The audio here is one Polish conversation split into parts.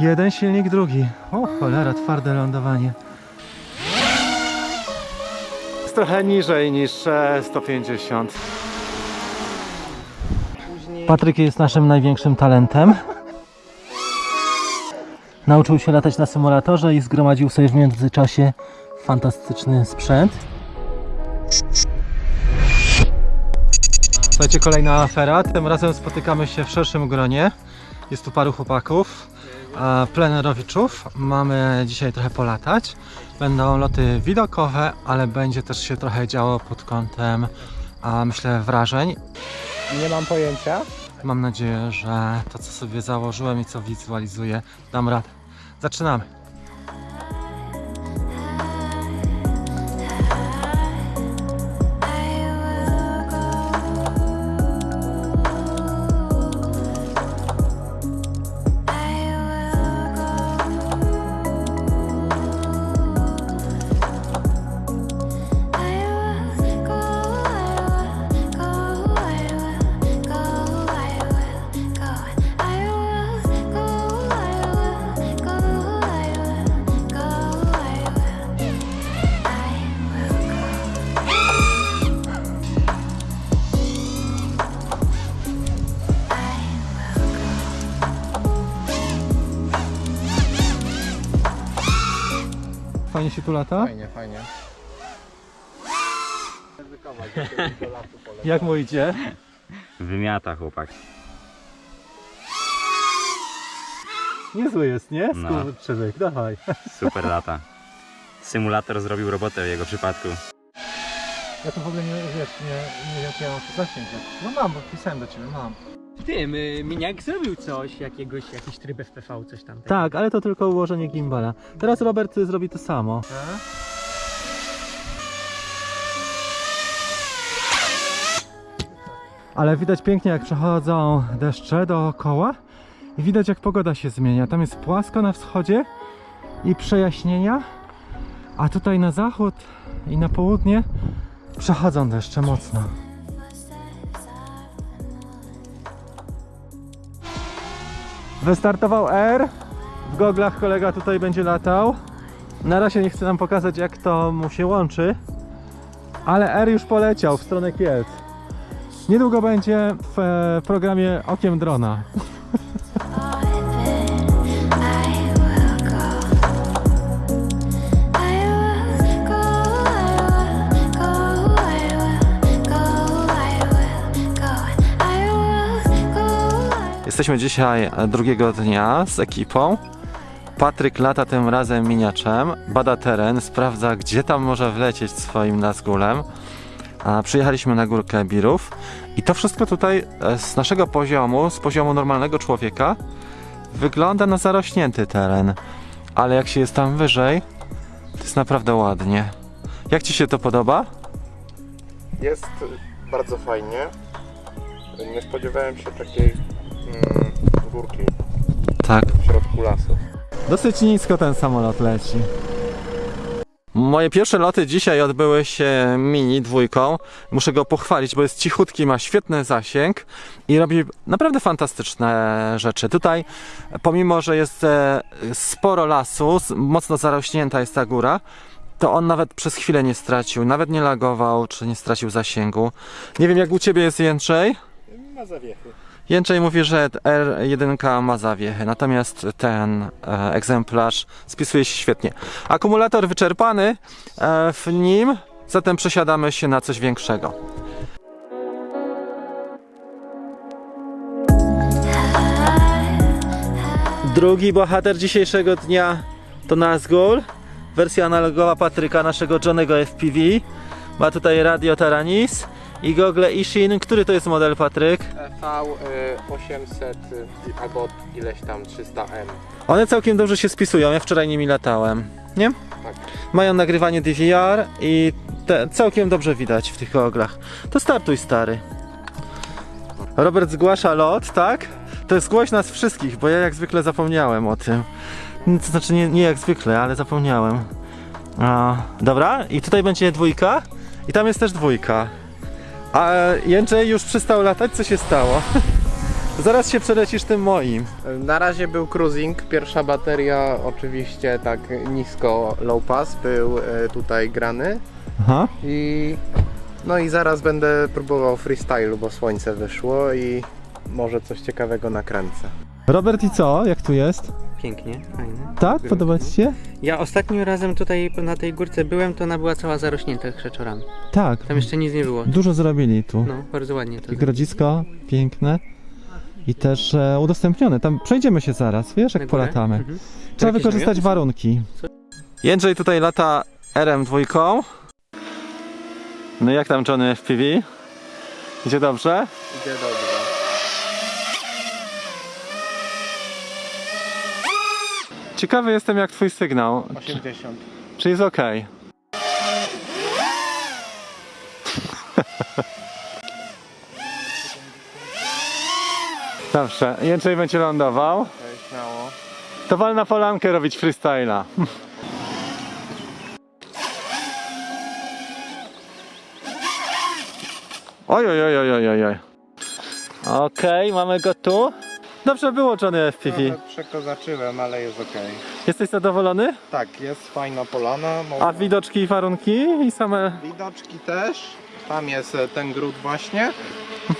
Jeden silnik, drugi. O cholera, twarde lądowanie. Jest trochę niżej niż e, 150. Patryk jest naszym największym talentem. Nauczył się latać na symulatorze i zgromadził sobie w międzyczasie fantastyczny sprzęt. Słuchajcie, kolejna afera. Tym razem spotykamy się w szerszym gronie. Jest tu paru chłopaków, e, plenerowiczów. Mamy dzisiaj trochę polatać. Będą loty widokowe, ale będzie też się trochę działo pod kątem, myślę, wrażeń. Nie mam pojęcia. Mam nadzieję, że to, co sobie założyłem i co wizualizuję, dam radę. Zaczynamy. Tu lata? Fajnie, fajnie. Jak mu idzie? Wymiata chłopak. Niezły jest, nie? No. Skurczybyk, dawaj. Super lata. Symulator zrobił robotę w jego przypadku. Ja to w ogóle nie, wiesz, nie, nie wiem, czy ja mam zasięg. No mam, bo pisałem do ciebie, mam. Tym, y, Miniak zrobił coś, jakiegoś, jakiś tryb FPV, coś tam. Tak, ale to tylko ułożenie gimbala. Teraz Robert y, zrobi to samo. Ale widać pięknie jak przechodzą deszcze dookoła i widać jak pogoda się zmienia. Tam jest płasko na wschodzie i przejaśnienia, a tutaj na zachód i na południe przechodzą deszcze mocno. Wystartował R. W goglach kolega tutaj będzie latał. Na razie nie chce nam pokazać jak to mu się łączy. Ale R już poleciał w stronę Kielc. Niedługo będzie w e, programie Okiem Drona. Jesteśmy dzisiaj drugiego dnia z ekipą. Patryk lata tym razem miniaczem, bada teren, sprawdza gdzie tam może wlecieć swoim Nazgulem. A przyjechaliśmy na górkę Birów i to wszystko tutaj e, z naszego poziomu, z poziomu normalnego człowieka wygląda na zarośnięty teren. Ale jak się jest tam wyżej, to jest naprawdę ładnie. Jak Ci się to podoba? Jest bardzo fajnie. Nie spodziewałem się takiej górki Tak. w środku lasu. Dosyć nisko ten samolot leci. Moje pierwsze loty dzisiaj odbyły się mini dwójką. Muszę go pochwalić, bo jest cichutki, ma świetny zasięg i robi naprawdę fantastyczne rzeczy. Tutaj, pomimo że jest e, sporo lasu, mocno zarośnięta jest ta góra, to on nawet przez chwilę nie stracił, nawet nie lagował, czy nie stracił zasięgu. Nie wiem jak u Ciebie jest Jędrzej? Ma zawiechy. Jędrzej mówi, że R1 ma zawiechę, natomiast ten e, egzemplarz spisuje się świetnie. Akumulator wyczerpany e, w nim, zatem przesiadamy się na coś większego. Drugi bohater dzisiejszego dnia to Nazgul, wersja analogowa Patryka, naszego Johnego FPV. Ma tutaj radio Taranis i gogle Ishin. Który to jest model, Patryk? V800 y, albo ileś tam 300M. One całkiem dobrze się spisują, ja wczoraj nimi latałem, nie? Tak. Mają nagrywanie DVR i te, całkiem dobrze widać w tych goglach. To startuj stary. Robert zgłasza lot, tak? To jest zgłoś nas wszystkich, bo ja jak zwykle zapomniałem o tym. To znaczy nie, nie jak zwykle, ale zapomniałem. A, dobra, i tutaj będzie dwójka i tam jest też dwójka. A Jędrzej już przestał latać, co się stało? Zaraz się przelecisz tym moim. Na razie był cruising, pierwsza bateria oczywiście tak nisko low pass był e, tutaj grany Aha. i no i zaraz będę próbował freestylu, bo słońce wyszło i może coś ciekawego nakręcę. Robert i co? Jak tu jest? Pięknie, fajnie. Tak? Podoba ci się? Ja ostatnim razem tutaj na tej górce byłem, to ona była cała zarośnięta krzeczorami. Tak. Tam jeszcze nic nie było. Dużo zrobili tu. No, bardzo ładnie to. I grodzisko piękne. I też e, udostępnione. Tam przejdziemy się zaraz, wiesz, jak polatamy. Mhm. Trzeba wykorzystać warunki. Jędrzej tutaj lata RM2. No jak tam Johnny FPV? Idzie dobrze? Idzie dobrze. Ciekawy jestem jak twój sygnał. 80. Czy jest ok? Dobrze, Jędrzej będzie lądował. Śmiało. To wal na polankę robić freestyla. Oj, oj, oj, oj, oj, oj. Okej, mamy go tu. Dobrze było Johnny FPV. Trochę przekozaczyłem, ale jest ok. Jesteś zadowolony? Tak, jest fajna polana. A widoczki i warunki i same... Widoczki też. Tam jest e, ten gród właśnie.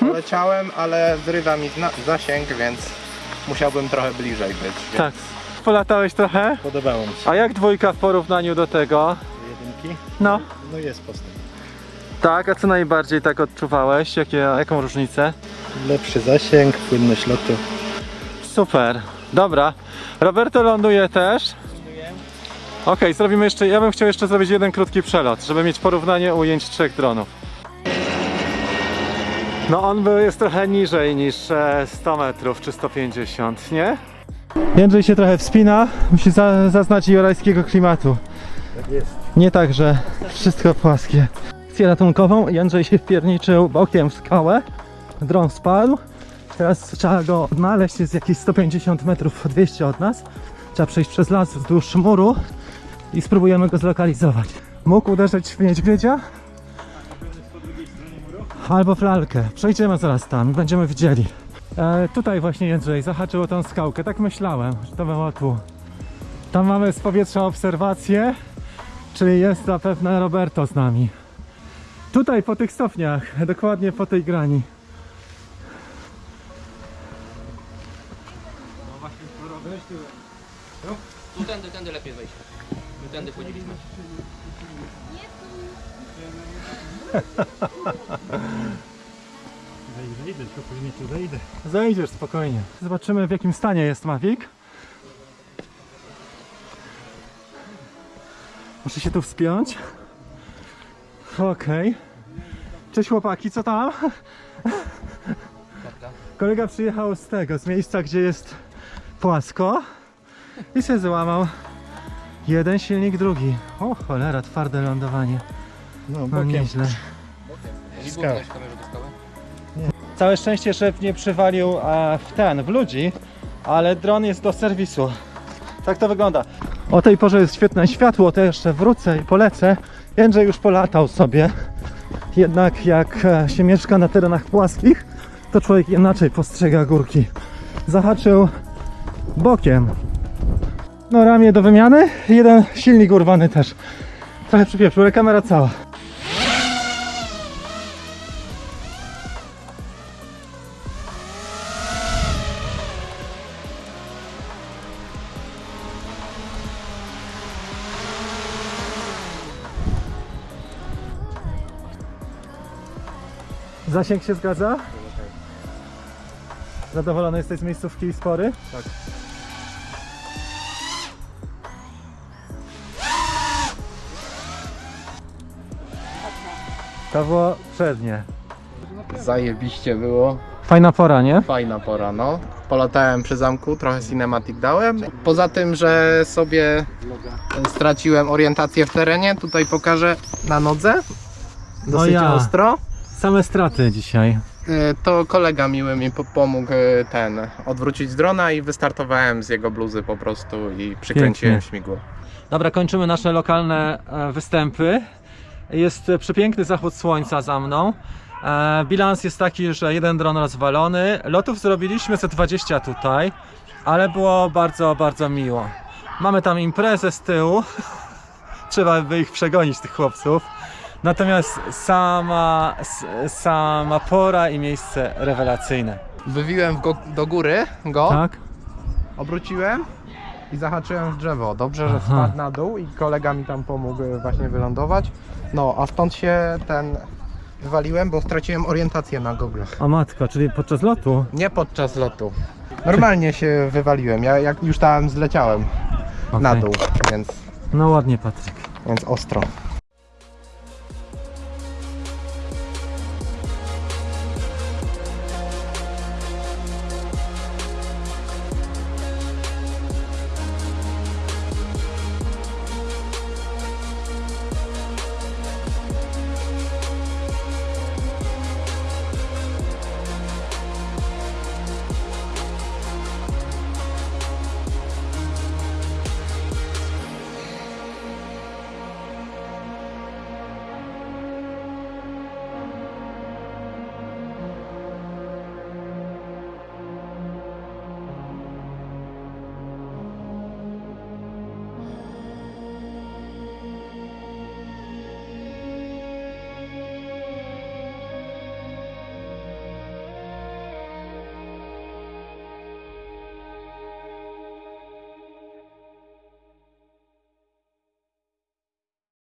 Poleciałem, ale zrywa mi zasięg, więc musiałbym trochę bliżej być. Więc Tak. Polatałeś trochę? Podobało mi się. A jak dwójka w porównaniu do tego? Jedynki? No. No jest postęp. Tak, a co najbardziej tak odczuwałeś? Jakie, jaką różnicę? Lepszy zasięg, płynność lotu. Super, dobra. Roberto ląduje też. Okej, zrobimy jeszcze. Ja bym chciał jeszcze zrobić jeden krótki przelot, żeby mieć porównanie ujęć trzech dronów. No on był, jest trochę niżej niż e, 100 metrów czy 150, nie? Jędrzej się trochę wspina, musi za, zaznać jorajskiego klimatu. Tak jest. Nie tak, że wszystko płaskie. Akcję ratunkową, Jędrzej się wpierniczył bokiem w skałę, dron spadł. Teraz trzeba go odnaleźć, jest jakieś 150 metrów, 200 od nas. Trzeba przejść przez las wzdłuż muru i spróbujemy go zlokalizować. Mógł uderzyć w niedźwiedzia? Albo w lalkę. Przejdziemy zaraz tam będziemy widzieli. E, tutaj właśnie Jędrzej zahaczył o tą skałkę, tak myślałem, że to było tu. Tam mamy z powietrza obserwację, czyli jest zapewne Roberto z nami. Tutaj po tych stopniach, dokładnie po tej grani. Zejdę, idę, tylko później tu zejdę. Zejdziesz spokojnie. Zobaczymy w jakim stanie jest Mavic. Muszę się tu wspiąć. Okej. Cześć chłopaki, co tam? Kolega przyjechał z tego, z miejsca, gdzie jest płasko i się załamał. Jeden silnik, drugi. O cholera, twarde lądowanie. No, No bokiem. nieźle. Skała. Całe szczęście, że nie przywalił e, w ten, w ludzi, ale dron jest do serwisu. Tak to wygląda. O tej porze jest świetne światło, to jeszcze wrócę i polecę. Jędrzej już polatał sobie. Jednak jak e, się mieszka na terenach płaskich, to człowiek inaczej postrzega górki. Zahaczył bokiem. No ramię do wymiany, jeden silnik urwany też. Trochę przypieprzył, ale kamera cała. Zasięg się zgadza? Zadowolony jesteś z miejscówki i spory? Tak. To było przednie. Zajebiście było. Fajna pora, nie? Fajna pora, no. Polatałem przy zamku, trochę cinematic dałem. Poza tym, że sobie straciłem orientację w terenie, tutaj pokażę na nodze. Dosyć ja. ostro. Same straty dzisiaj. E, To kolega miły mi po- pomógł e, ten odwrócić drona i wystartowałem z jego bluzy po prostu i przykręciłem Pięknie. śmigło. Dobra, kończymy nasze lokalne e, występy. Jest przepiękny zachód słońca za mną. Bilans jest taki, że jeden dron rozwalony. Lotów zrobiliśmy ze 20 tutaj, ale było bardzo, bardzo miło. Mamy tam imprezę z tyłu. Trzeba by ich przegonić, tych chłopców. Natomiast sama, sama pora i miejsce rewelacyjne. Wywiłem go, do góry go, Tak? obróciłem i zahaczyłem w drzewo. Dobrze, że spadł na dół i kolega mi tam pomógł e, właśnie wylądować. No, a stąd się ten wywaliłem, bo straciłem orientację na goglach. A matka, czyli podczas lotu? Nie podczas lotu. Normalnie się wywaliłem, ja jak już tam zleciałem na Okej. dół, więc, No ładnie, Patryk. więc ostro.